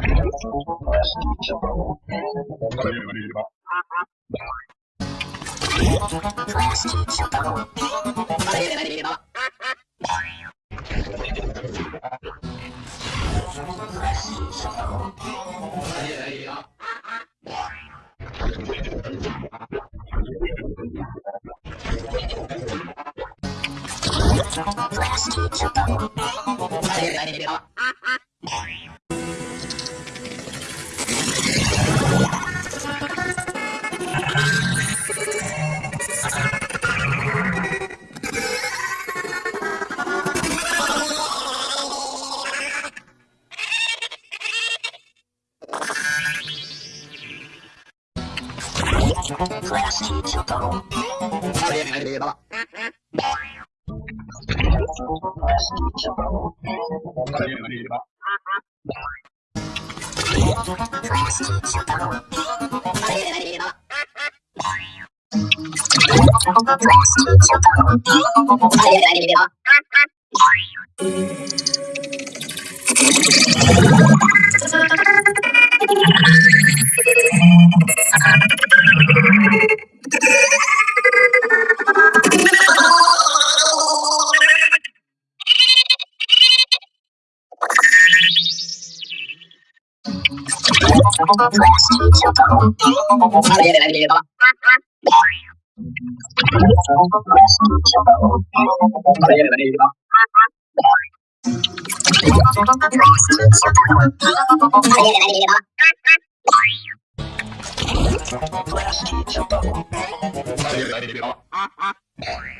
Last teacher. 詳ラス書太郎それれば Bye.